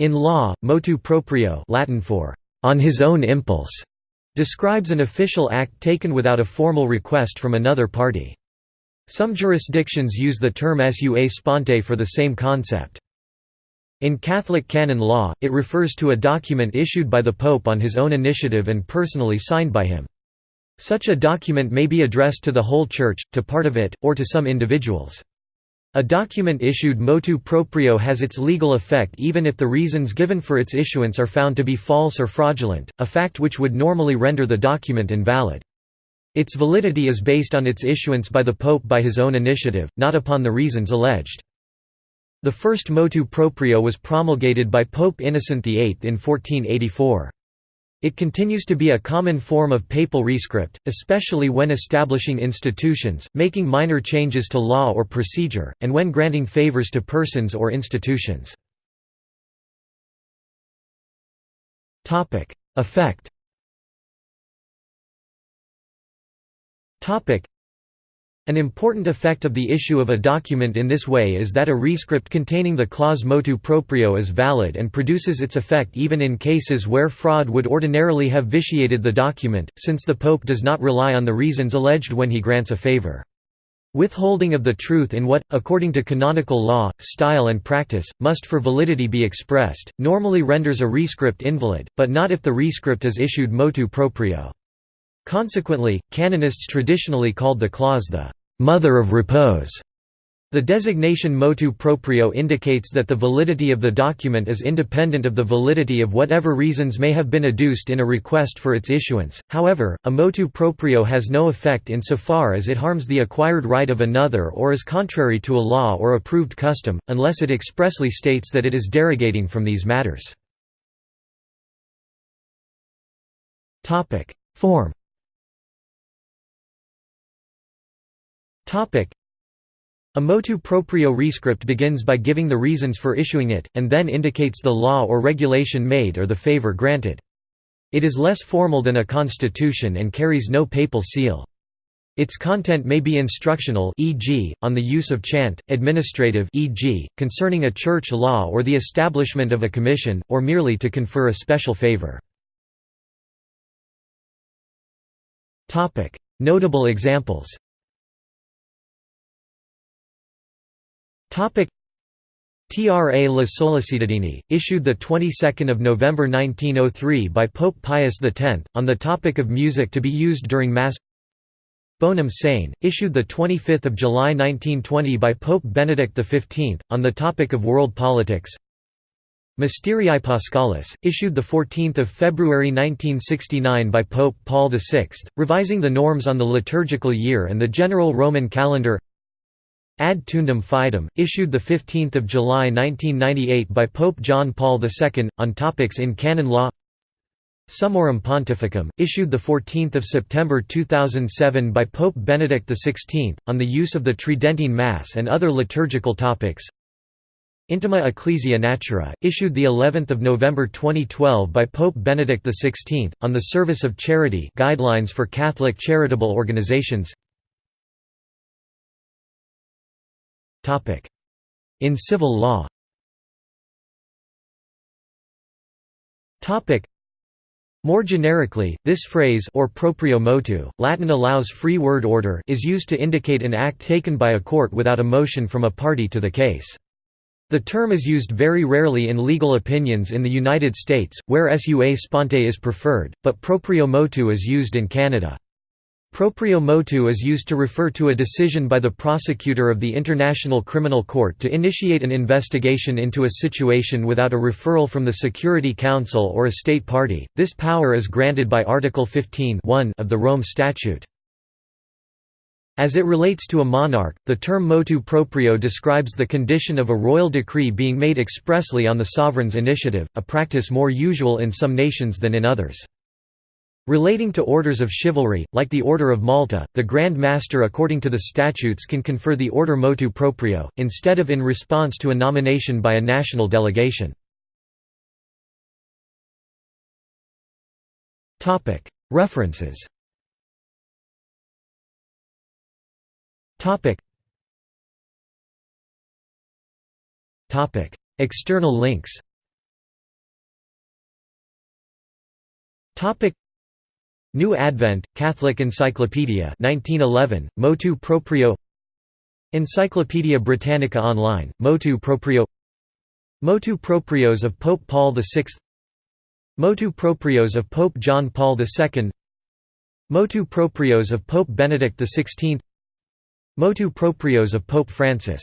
In law, motu proprio Latin for on his own impulse describes an official act taken without a formal request from another party. Some jurisdictions use the term sua sponte for the same concept. In Catholic canon law, it refers to a document issued by the Pope on his own initiative and personally signed by him. Such a document may be addressed to the whole Church, to part of it, or to some individuals. A document issued motu proprio has its legal effect even if the reasons given for its issuance are found to be false or fraudulent, a fact which would normally render the document invalid. Its validity is based on its issuance by the Pope by his own initiative, not upon the reasons alleged. The first motu proprio was promulgated by Pope Innocent VIII in 1484. It continues to be a common form of papal rescript, especially when establishing institutions, making minor changes to law or procedure, and when granting favors to persons or institutions. Effect an important effect of the issue of a document in this way is that a rescript containing the clause motu proprio is valid and produces its effect even in cases where fraud would ordinarily have vitiated the document, since the Pope does not rely on the reasons alleged when he grants a favor. Withholding of the truth in what, according to canonical law, style and practice, must for validity be expressed, normally renders a rescript invalid, but not if the rescript is issued motu proprio. Consequently, canonists traditionally called the clause the «mother of repose». The designation motu proprio indicates that the validity of the document is independent of the validity of whatever reasons may have been adduced in a request for its issuance. However, a motu proprio has no effect insofar as it harms the acquired right of another or is contrary to a law or approved custom, unless it expressly states that it is derogating from these matters. Form A motu proprio rescript begins by giving the reasons for issuing it, and then indicates the law or regulation made or the favor granted. It is less formal than a constitution and carries no papal seal. Its content may be instructional e.g., on the use of chant, administrative e.g., concerning a church law or the establishment of a commission, or merely to confer a special favor. Notable examples Tra le Sollecitudini, issued the 22nd of November 1903 by Pope Pius X, on the topic of music to be used during Mass. Bonum Sane, issued the 25th of July 1920 by Pope Benedict XV, on the topic of world politics. Mysterii Paschalis, issued the 14th of February 1969 by Pope Paul VI, revising the norms on the liturgical year and the general Roman calendar. Ad Tuendam Fidem, issued 15 July 1998 by Pope John Paul II, on topics in canon law. Summorum Pontificum, issued 14 September 2007 by Pope Benedict XVI, on the use of the Tridentine Mass and other liturgical topics. Intima Ecclesiae Natura, issued of November 2012 by Pope Benedict XVI, on the service of charity guidelines for Catholic charitable organizations In civil law more generically, this phrase or proprio motu, Latin allows free word order is used to indicate an act taken by a court without a motion from a party to the case. The term is used very rarely in legal opinions in the United States, where sua sponte is preferred, but proprio motu is used in Canada. Proprio motu is used to refer to a decision by the prosecutor of the International Criminal Court to initiate an investigation into a situation without a referral from the Security Council or a state party. This power is granted by Article 15 of the Rome Statute. As it relates to a monarch, the term motu proprio describes the condition of a royal decree being made expressly on the sovereign's initiative, a practice more usual in some nations than in others. Relating to orders of chivalry, like the Order of Malta, the Grand Master according to the statutes can confer the order motu proprio, instead of in response to a nomination by a national delegation. References. External links. New Advent, Catholic Encyclopedia 1911, Motu Proprio. Encyclopædia Britannica Online, Motu Proprio. Motu Proprios of Pope Paul VI Motu Proprios of Pope John Paul II Motu Proprios of Pope Benedict XVI Motu Proprios of Pope Francis